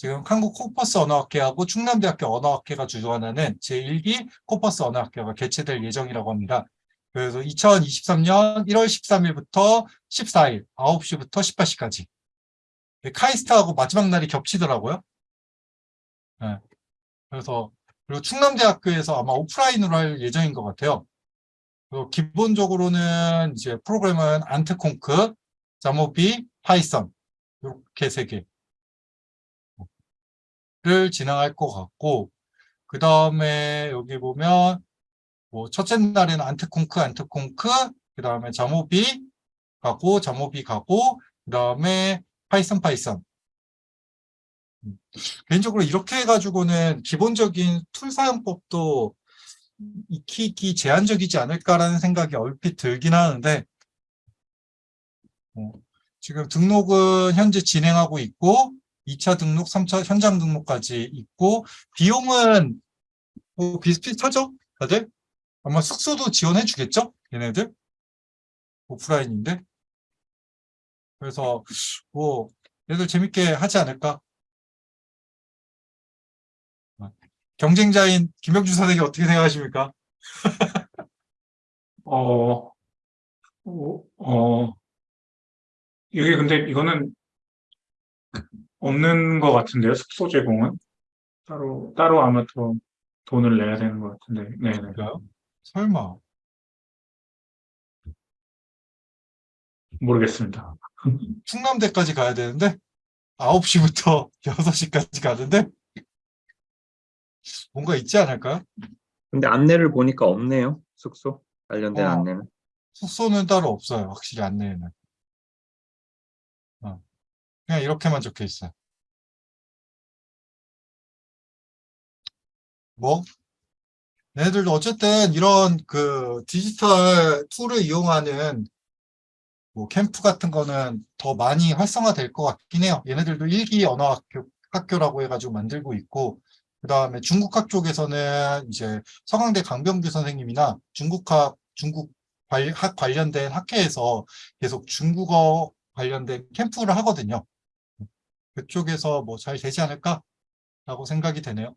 지금 한국 corpus 언어학회하고 충남대학교 언어학회가 주관하는 제1기 corpus 언어학교가 개최될 예정이라고 합니다. 그래서 2023년 1월 13일부터 14일 9시부터 18시까지 카이스트하고 마지막 날이 겹치더라고요. 네. 그래서 그리고 충남대학교에서 아마 오프라인으로 할 예정인 것 같아요. 그리고 기본적으로는 이제 프로그램은 AntConc, jamovi, Python 이렇게 세 개 를 진행할 것 같고 그 다음에 여기 보면 뭐 첫째 날에는 AntConc, AntConc, 그 다음에 jamovi 가고 jamovi 가고 그 다음에 Python, Python 음. 개인적으로 이렇게 해가지고는 기본적인 tool 사용법도 익히기 제한적이지 않을까라는 생각이 얼핏 들긴 하는데 어, 지금 등록은 현재 진행하고 있고 2차 등록, 3차 현장 등록까지 있고 비용은 뭐 비슷비슷하죠? 다들? 아마 숙소도 지원해 주겠죠? 얘네들? 오프라인인데 그래서 뭐 얘들 재밌게 하지 않을까? 경쟁자인 김영주 선생님 어떻게 생각하십니까? 어, 어, 어, 이게 근데 이거는 없는 것 같은데요, 숙소 제공은? 따로, 따로 아마 더 돈을 내야 되는 것 같은데, 네 네. 그럴까요? 설마 모르겠습니다. 충남대까지 가야 되는데 9시부터 6시까지 가는데 뭔가 있지 않을까요? 근데 안내를 보니까 없네요. 숙소 관련된 어. 안내는. 숙소는 따로 없어요. 확실히 안내에는. 어. 그냥 이렇게만 적혀 있어요. 뭐? 얘네들도 어쨌든 이런 그 디지털 tool을 이용하는 뭐 캠프 같은 거는 더 많이 활성화될 것 같긴 해요. 얘네들도 1기 언어 학교, 학교라고 해가지고 만들고 있고 그 다음에 중국학 쪽에서는 이제 서강대 강병규 선생님이나 중국학, 중국 관- 학 관련된 학회에서 계속 중국어 관련된 캠프를 하거든요. 그쪽에서 뭐 잘 되지 않을까? 라고 생각이 되네요.